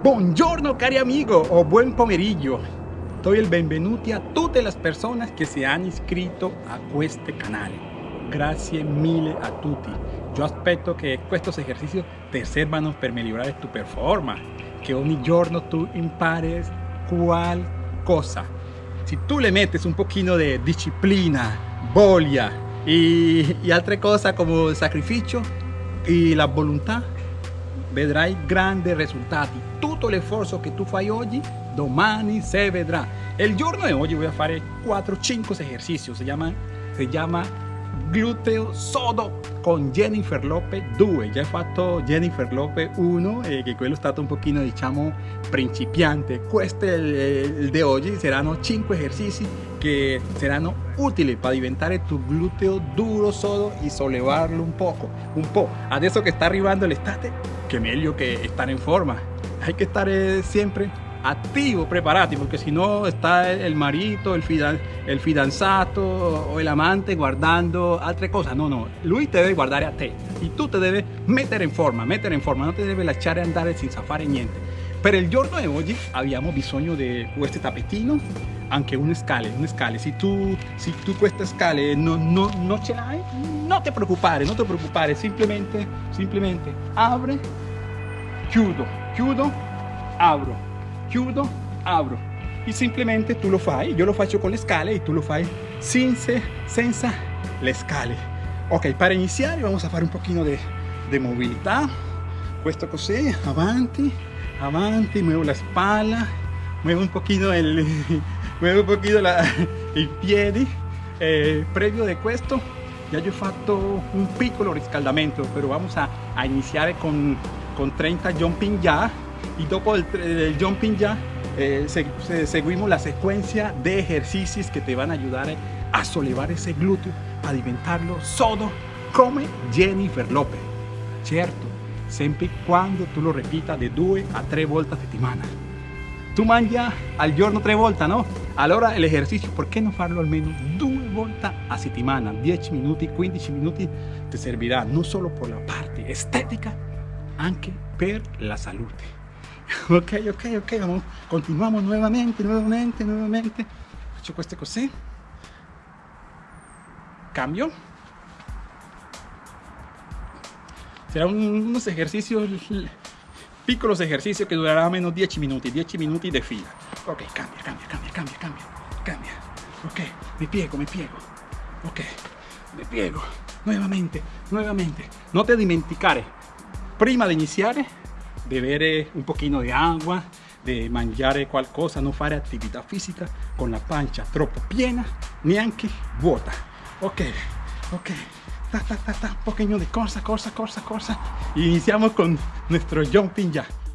Buongiorno cari amigo o buen pomeriggio. Doy il benvenuti a tutte le persone che si hanno iscritto a questo canale. Grazie mille a tutti. Yo aspetto che questi esercizi ti servano per migliorare tu performance, che ogni giorno tu impares qualcosa. Si tu le metes un pochino de disciplina, voglia y, y altre cose come sacrificio y la volontà, vedrai grandi risultati. Tutto l'esforzo che tu fai oggi, domani se vedrà. Il giorno di oggi voy a fare 4-5 esercizi, si chiama, si chiama gluteo sodo con Jennifer Lopez 2 già ho fatto Jennifer Lopez 1 e che quello è stato un pochino diciamo principiante. Questo è il, il di oggi saranno 5 esercizi che saranno utili per diventare tu gluteo duro sodo e sollevarlo un poco un po' adesso che sta arrivando l'estate che meglio che stare in forma hay que stare sempre activo, preparati, porque si no está el marito, el, fidan, el fidanzato o el amante guardando altre cose. No, no, lui te deve guardare a te e tu te devi mettere in forma, mettere in forma, non ti deve lasciare andare senza fare niente. Per il giorno di oggi abbiamo bisogno di questo tappetino, anche un scale, un scale. Se tu, se tu queste scale non, non, non ce l'hai, non ti preoccupare, non ti preoccupare, semplicemente, semplicemente apre, chiudo, chiudo, apro chiudo, apro e semplicemente tu lo fai, io lo faccio con le scale e tu lo fai senza, senza le scale. Ok, per iniziare vamos a fare un pochino di mobilità, questo così, avanti, avanti, muevo la spalla, muevo un pochino el, muevo un pochino la, i piedi, eh, previo di questo ya yo he fatto un piccolo riscaldamento, però vamos a, a iniziare con, con 30 jumping jack y dopo el, jumping ya eh, se, se, seguimos la secuencia de ejercicios que te van a ayudar a sollevar ese glúteo, a diventarlo sodo come Jennifer Lopez. Certo, sempre quando tu lo repita de 2 a 3 volte a settimana. Tu mangia al giorno 3 volte, no? Allora l'esercizio, perché non farlo almeno 2 volte a settimana? 10 minuti, 15 minuti ti servirà non solo per la parte estetica, anche per la salute. ok ok ok vamos, continuamos nuevamente nuevamente nuevamente faccio queste così. Cambio. Será un, unos ejercicios piccolos ejercicios que durará menos 10 minuti 10 minuti de fila. Ok cambia cambia cambia cambia cambia cambia. Ok mi piego mi piego ok mi piego nuevamente nuevamente. No te dimenticare prima di iniziare bere un pochino di acqua, di mangiare qualcosa, non fare attività fisica con la pancia troppo piena, neanche vuota. Ok, ok, ta ta ta ta, un poquito de corsa, corsa, corsa, corsa. Iniciamos con nuestro jumping jack.